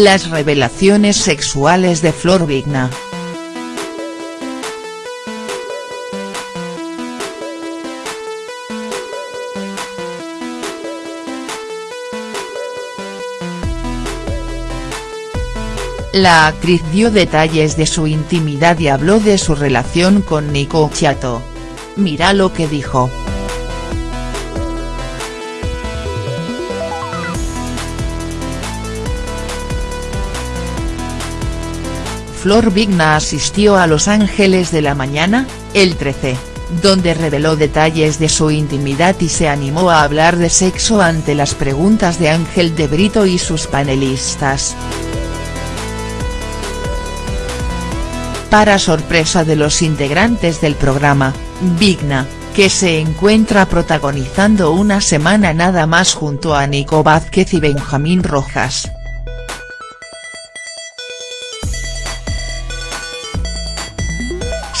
Las revelaciones sexuales de Flor Vigna. La actriz dio detalles de su intimidad y habló de su relación con Nico Chiato. Mira lo que dijo. Flor Vigna asistió a Los Ángeles de la Mañana, el 13, donde reveló detalles de su intimidad y se animó a hablar de sexo ante las preguntas de Ángel de Brito y sus panelistas. Para sorpresa de los integrantes del programa, Vigna, que se encuentra protagonizando una semana nada más junto a Nico Vázquez y Benjamín Rojas.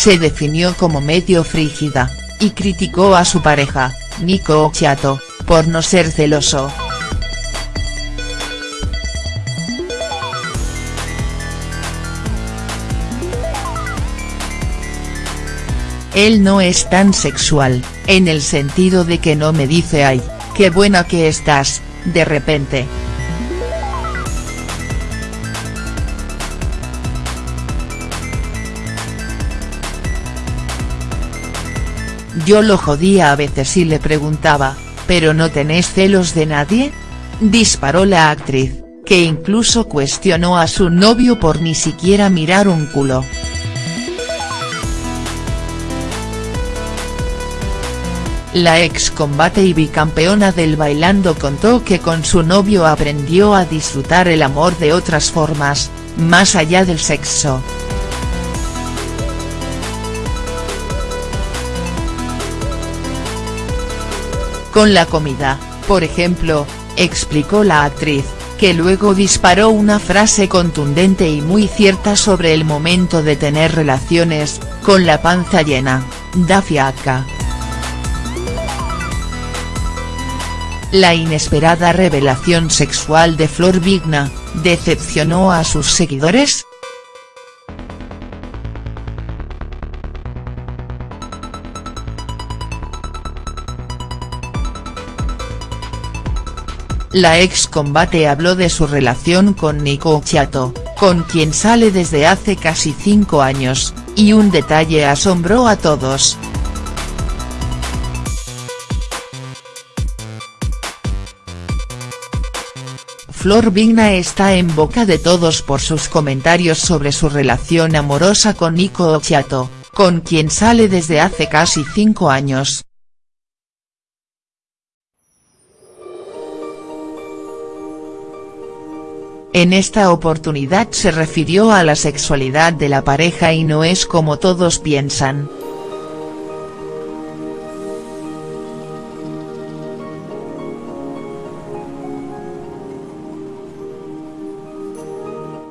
Se definió como medio frígida, y criticó a su pareja, Nico Occhiato, por no ser celoso. Él no es tan sexual, en el sentido de que no me dice ay, qué buena que estás, de repente. Yo lo jodía a veces y le preguntaba, ¿pero no tenés celos de nadie?, disparó la actriz, que incluso cuestionó a su novio por ni siquiera mirar un culo. La ex combate y bicampeona del bailando contó que con su novio aprendió a disfrutar el amor de otras formas, más allá del sexo. Con la comida, por ejemplo, explicó la actriz, que luego disparó una frase contundente y muy cierta sobre el momento de tener relaciones, con la panza llena, da fiaca. La inesperada revelación sexual de Flor Vigna, ¿decepcionó a sus seguidores?. La ex combate habló de su relación con Nico Chiato, con quien sale desde hace casi cinco años, y un detalle asombró a todos. Flor Vigna está en boca de todos por sus comentarios sobre su relación amorosa con Nico Occhiato, con quien sale desde hace casi cinco años. En esta oportunidad se refirió a la sexualidad de la pareja y no es como todos piensan.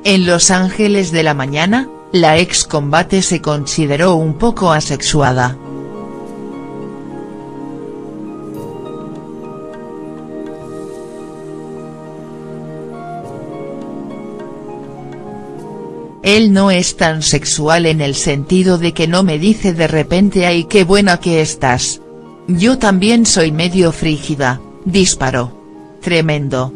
En Los Ángeles de la Mañana, la ex combate se consideró un poco asexuada. Él no es tan sexual en el sentido de que no me dice de repente ay qué buena que estás. Yo también soy medio frígida, disparó. Tremendo.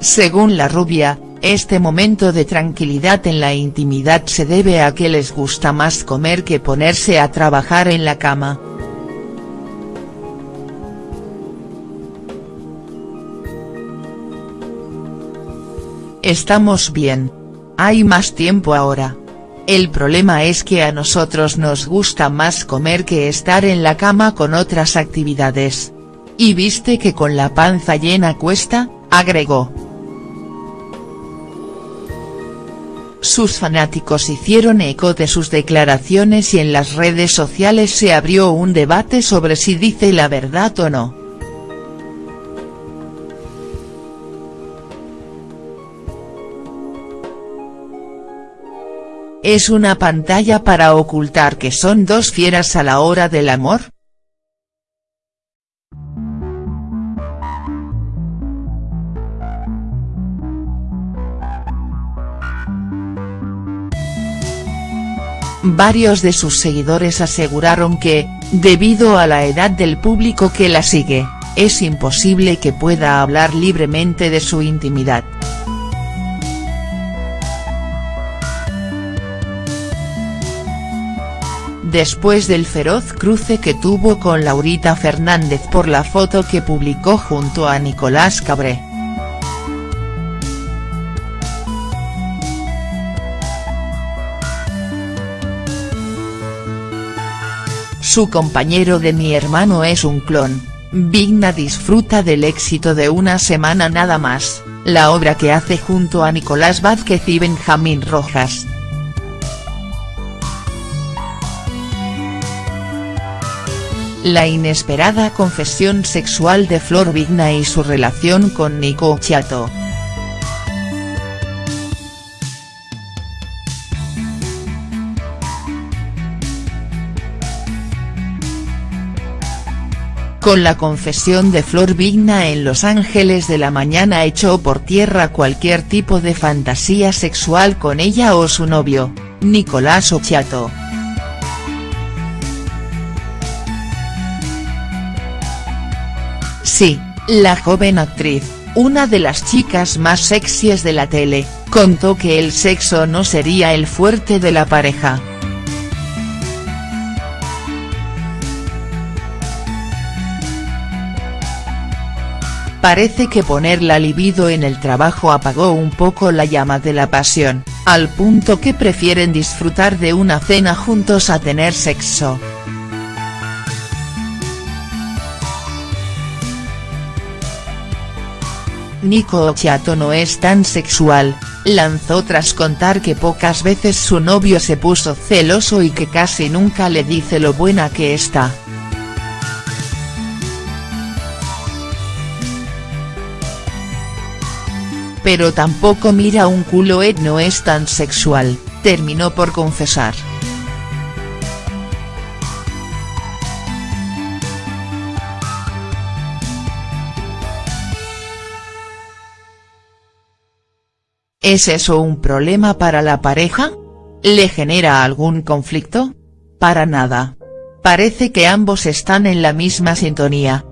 Según la rubia, este momento de tranquilidad en la intimidad se debe a que les gusta más comer que ponerse a trabajar en la cama. Estamos bien. Hay más tiempo ahora. El problema es que a nosotros nos gusta más comer que estar en la cama con otras actividades. ¿Y viste que con la panza llena cuesta?, agregó. Sus fanáticos hicieron eco de sus declaraciones y en las redes sociales se abrió un debate sobre si dice la verdad o no. ¿Es una pantalla para ocultar que son dos fieras a la hora del amor?. Varios de sus seguidores aseguraron que, debido a la edad del público que la sigue, es imposible que pueda hablar libremente de su intimidad. Después del feroz cruce que tuvo con Laurita Fernández por la foto que publicó junto a Nicolás Cabré. Su compañero de mi hermano es un clon, Vigna disfruta del éxito de una semana nada más, la obra que hace junto a Nicolás Vázquez y Benjamín Rojas. La inesperada confesión sexual de Flor Vigna y su relación con Nico Chato. Con la confesión de Flor Vigna en Los Ángeles de la Mañana echó por tierra cualquier tipo de fantasía sexual con ella o su novio, Nicolás Ochiato. Sí, la joven actriz, una de las chicas más sexys de la tele, contó que el sexo no sería el fuerte de la pareja. Parece que poner la libido en el trabajo apagó un poco la llama de la pasión, al punto que prefieren disfrutar de una cena juntos a tener sexo. Nico Occhiato no es tan sexual, lanzó tras contar que pocas veces su novio se puso celoso y que casi nunca le dice lo buena que está. pero tampoco mira un culo et no es tan sexual, terminó por confesar. ¿Es eso un problema para la pareja? ¿Le genera algún conflicto? Para nada. Parece que ambos están en la misma sintonía.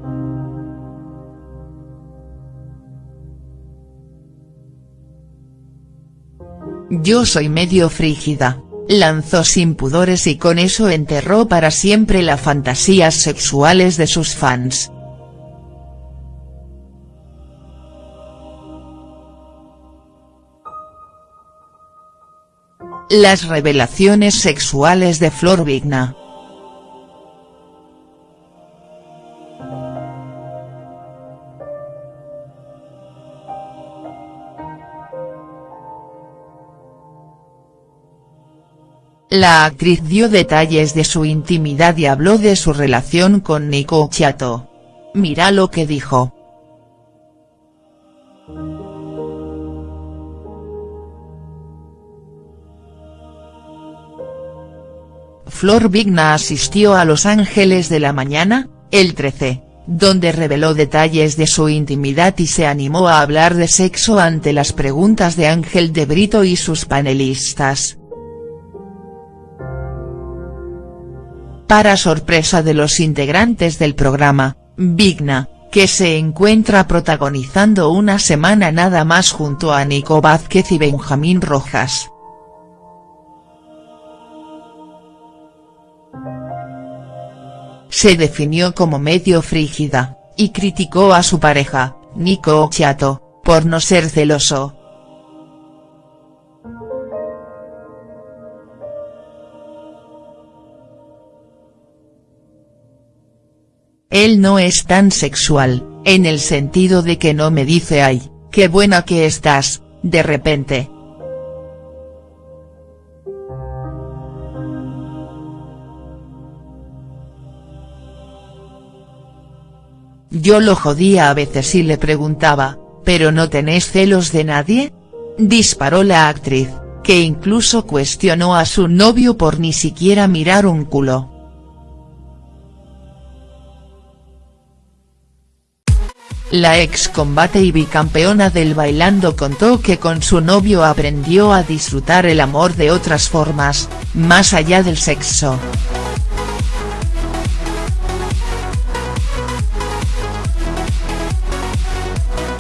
Yo soy medio frígida, lanzó sin pudores y con eso enterró para siempre las fantasías sexuales de sus fans. Las revelaciones sexuales de Flor Vigna. La actriz dio detalles de su intimidad y habló de su relación con Nico Chato. Mira lo que dijo. Flor Vigna asistió a Los Ángeles de la Mañana, el 13, donde reveló detalles de su intimidad y se animó a hablar de sexo ante las preguntas de Ángel de Brito y sus panelistas. Para sorpresa de los integrantes del programa, Vigna, que se encuentra protagonizando una semana nada más junto a Nico Vázquez y Benjamín Rojas. Se definió como medio frígida, y criticó a su pareja, Nico Chato, por no ser celoso, Él no es tan sexual, en el sentido de que no me dice ay, qué buena que estás, de repente. Yo lo jodía a veces y le preguntaba, ¿pero no tenés celos de nadie? Disparó la actriz, que incluso cuestionó a su novio por ni siquiera mirar un culo. La ex combate y bicampeona del bailando contó que con su novio aprendió a disfrutar el amor de otras formas, más allá del sexo.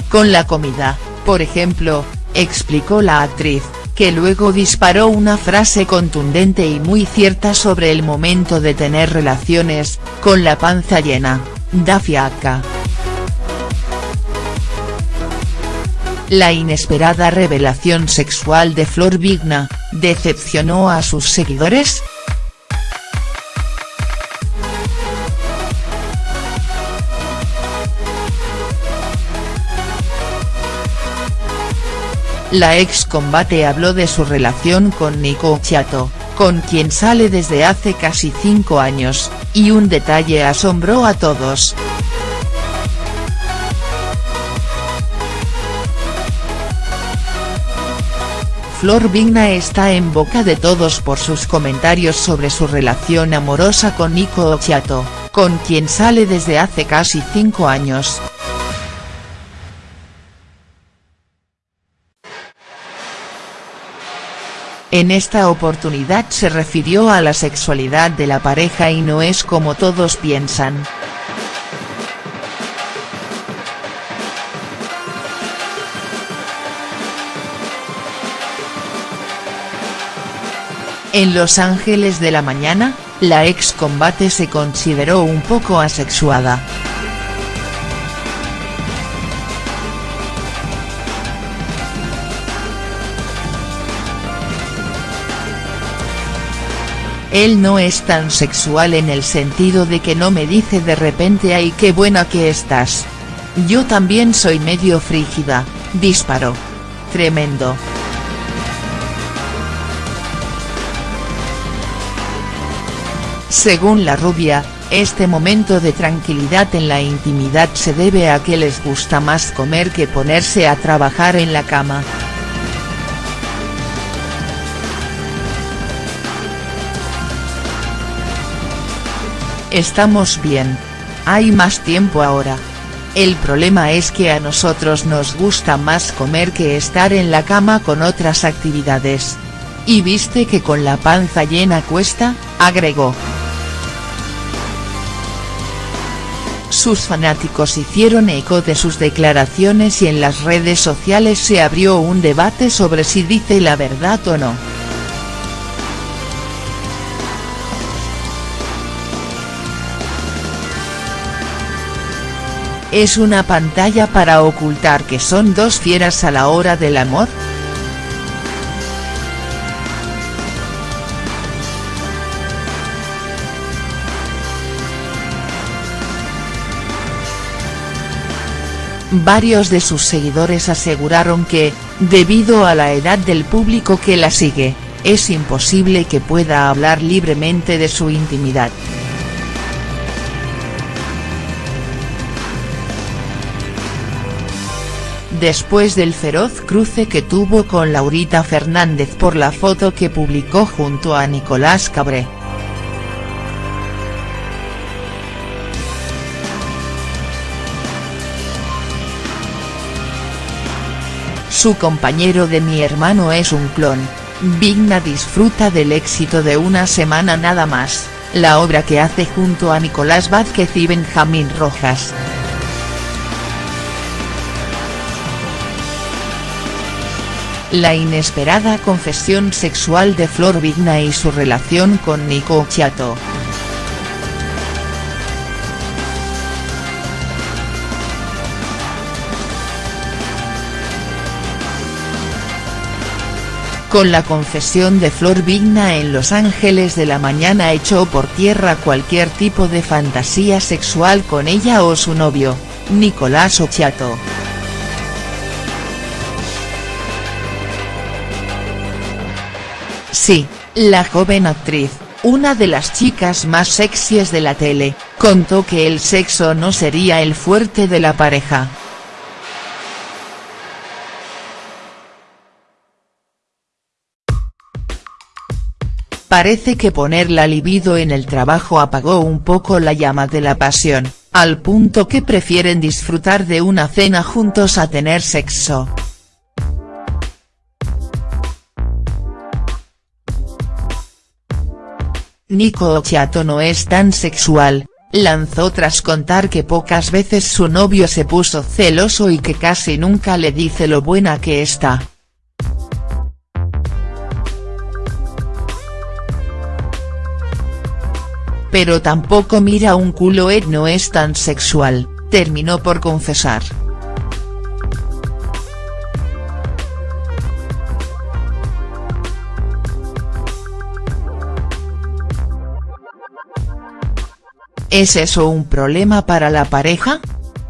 Con la comida, por ejemplo, explicó la actriz, que luego disparó una frase contundente y muy cierta sobre el momento de tener relaciones, con la panza llena, da fiaca. La inesperada revelación sexual de Flor Vigna, ¿decepcionó a sus seguidores?. La ex combate habló de su relación con Nico Chato, con quien sale desde hace casi cinco años, y un detalle asombró a todos. Flor Vigna está en boca de todos por sus comentarios sobre su relación amorosa con Nico Occhiato, con quien sale desde hace casi cinco años. En esta oportunidad se refirió a la sexualidad de la pareja y no es como todos piensan. En Los Ángeles de la Mañana, la ex combate se consideró un poco asexuada. Él no es tan sexual en el sentido de que no me dice de repente ay qué buena que estás. Yo también soy medio frígida, disparó. Tremendo. Según la rubia, este momento de tranquilidad en la intimidad se debe a que les gusta más comer que ponerse a trabajar en la cama. Estamos bien. Hay más tiempo ahora. El problema es que a nosotros nos gusta más comer que estar en la cama con otras actividades. Y viste que con la panza llena cuesta, agregó. Sus fanáticos hicieron eco de sus declaraciones y en las redes sociales se abrió un debate sobre si dice la verdad o no. ¿Es una pantalla para ocultar que son dos fieras a la hora del amor?. Varios de sus seguidores aseguraron que, debido a la edad del público que la sigue, es imposible que pueda hablar libremente de su intimidad. Después del feroz cruce que tuvo con Laurita Fernández por la foto que publicó junto a Nicolás Cabré. Su compañero de mi hermano es un clon, Vigna disfruta del éxito de una semana nada más, la obra que hace junto a Nicolás Vázquez y Benjamín Rojas. La inesperada confesión sexual de Flor Vigna y su relación con Nico Chato. Con la confesión de Flor Vigna en Los Ángeles de la Mañana echó por tierra cualquier tipo de fantasía sexual con ella o su novio, Nicolás Occhiato. Sí, la joven actriz, una de las chicas más sexies de la tele, contó que el sexo no sería el fuerte de la pareja. Parece que poner la libido en el trabajo apagó un poco la llama de la pasión, al punto que prefieren disfrutar de una cena juntos a tener sexo. Nico Occhiato no es tan sexual, lanzó tras contar que pocas veces su novio se puso celoso y que casi nunca le dice lo buena que está. Pero tampoco mira un culo Ed no es tan sexual, terminó por confesar. ¿Es eso un problema para la pareja?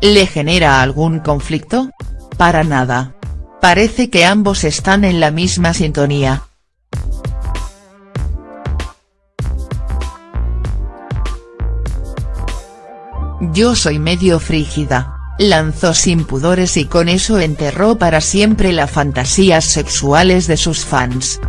¿Le genera algún conflicto? Para nada. Parece que ambos están en la misma sintonía. Yo soy medio frígida, lanzó sin pudores y con eso enterró para siempre las fantasías sexuales de sus fans.